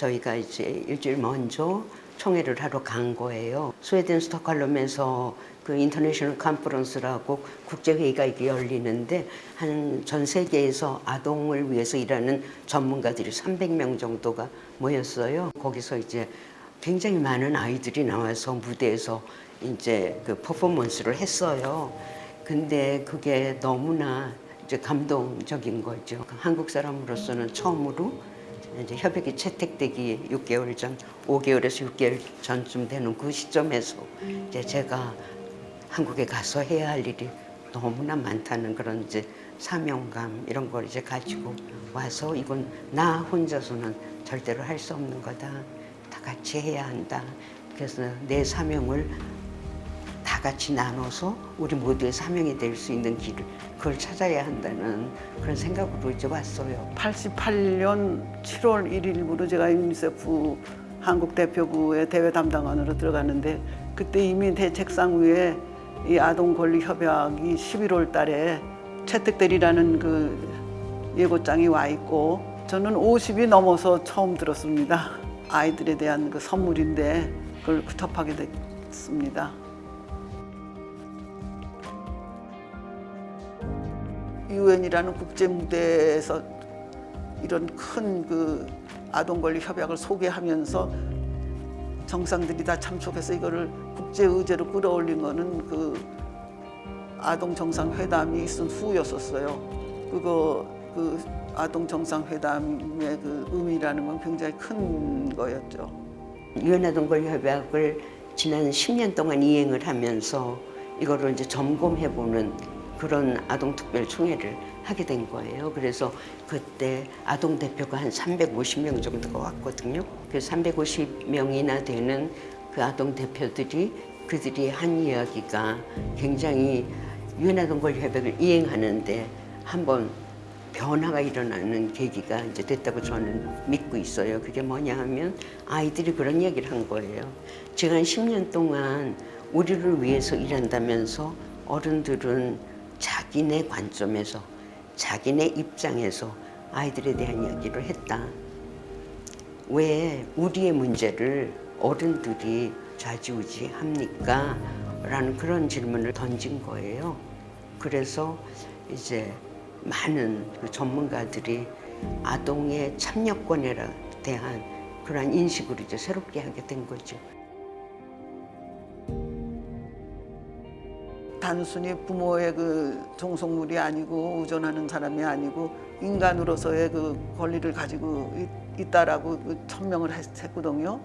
저희가 이제 일주일 먼저 총회를 하러 간 거예요. 스웨덴 스톡홀름에서 그 international conference라고 국제회의가 이게 열리는데 한 전 세계에서 아동을 위해서 일하는 전문가들이 300명 정도가 모였어요. 거기서 이제 굉장히 많은 아이들이 나와서 무대에서 이제 그 퍼포먼스를 했어요. 근데 그게 너무나 이제 감동적인 거죠. 한국 사람으로서는 처음으로 이제 협약이 채택되기 6개월 전, 5개월에서 6개월 전쯤 되는 그 시점에서 이제 제가 한국에 가서 해야 할 일이 너무나 많다는 그런 이제 사명감 이런 걸 이제 가지고 와서 이건 나 혼자서는 절대로 할 수 없는 거다. 다 같이 해야 한다. 그래서 내 사명을 다 같이 나눠서 우리 모두의 사명이 될 수 있는 길을 그걸 찾아야 한다는 그런 생각으로 이제 왔어요. 88년 7월 1일부로 제가 유니세프 한국 대표부의 대외 담당관으로 들어갔는데 그때 이미 대책상 위에 이 아동 권리 협약이 11월 달에 채택되리라는 그 예고장이 와 있고 저는 50이 넘어서 처음 들었습니다. 아이들에 대한 그 선물인데 그걸 접하게 됐습니다. 유엔이라는 국제 무대에서 이런 큰 그 아동 권리 협약을 소개하면서 정상들이 다 참석해서 이거를 국제 의제로 끌어올린 거는 그 아동 정상 회담이 있은 후였었어요. 그거 그 아동 정상 회담의 그 의미라는 건 굉장히 큰 거였죠. 유엔 아동 권리 협약을 지난 10년 동안 이행을 하면서 이거를 이제 점검해 보는 그런 아동 특별 총회를 하게 된 거예요. 그래서 그때 아동 대표가 한 350명 정도가 왔거든요. 그 350명이나 되는 그 아동 대표들이 그들이 한 이야기가 굉장히 유엔 아동 권리 협약을 이행하는데 한번 변화가 일어나는 계기가 이제 됐다고 저는 믿고 있어요. 그게 뭐냐 하면 아이들이 그런 얘기를 한 거예요. 지난 10년 동안 우리를 위해서 일한다면서 어른들은 자기네 관점에서 자기네 입장에서 아이들에 대한 이야기를 했다. 왜 우리의 문제를 어른들이 좌지우지 합니까? 라는 그런 질문을 던진 거예요. 그래서 이제 많은 그 전문가들이 아동의 참여권에 대한 그러한 인식을 이제 새롭게 하게 된 거죠. 단순히 부모의 그 종속물이 아니고 의존하는 사람이 아니고 인간으로서의 그 권리를 가지고 있, 있다라고 그 천명을 했, 했거든요.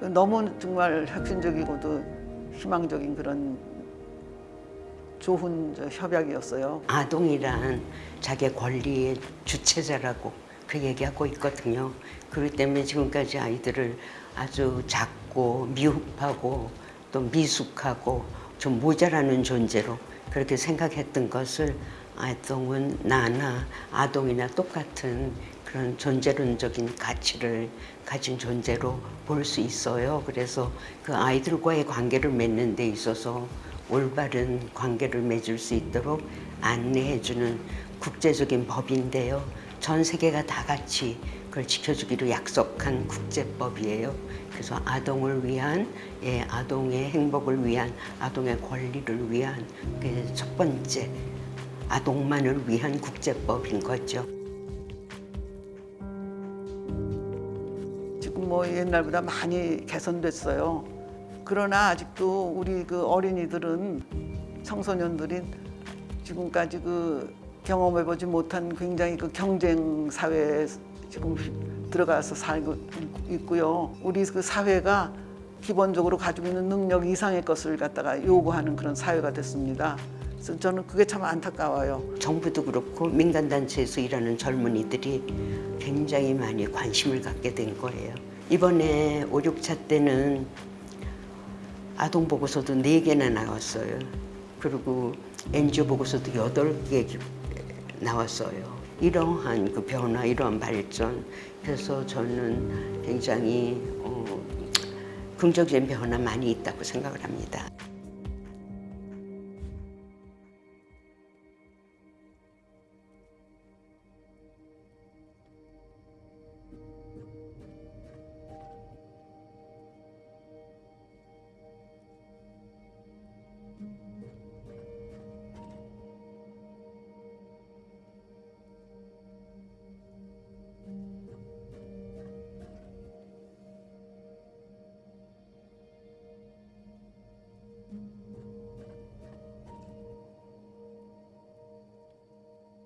너무 정말 혁신적이고도 희망적인 그런 좋은 저 협약이었어요. 아동이란 자기 권리의 주체자라고 그 얘기하고 있거든요. 그렇기 때문에 지금까지 아이들을 아주 작고 미흡하고 또 미숙하고 좀 모자라는 존재로 그렇게 생각했던 것을 아동은 나나 아동이나 똑같은 그런 존재론적인 가치를 가진 존재로 볼 수 있어요. 그래서 그 아이들과의 관계를 맺는 데 있어서 올바른 관계를 맺을 수 있도록 안내해주는 국제적인 법인데요. 전 세계가 다 같이 그걸 지켜주기로 약속한 국제법이에요. 그래서 아동을 위한, 예, 아동의 행복을 위한, 아동의 권리를 위한 그첫 번째 아동만을 위한 국제법인 거죠. 지금 뭐 옛날보다 많이 개선됐어요. 그러나 아직도 우리 그 어린이들은 청소년들이 지금까지 그 경험해보지 못한 굉장히 그 경쟁 사회에 지금 들어가서 살고 있고요. 우리 그 사회가 기본적으로 가지고 있는 능력 이상의 것을 갖다가 요구하는 그런 사회가 됐습니다. 그래서 저는 그게 참 안타까워요. 정부도 그렇고 민간단체에서 일하는 젊은이들이 굉장히 많이 관심을 갖게 된 거예요. 이번에 5, 6차 때는 아동 보고서도 4개나 나왔어요. 그리고 NGO 보고서도 8개 나왔어요. 이러한 그 변화, 이러한 발전. 그래서 저는 굉장히 어, 긍정적인 변화 많이 있다고 생각을 합니다.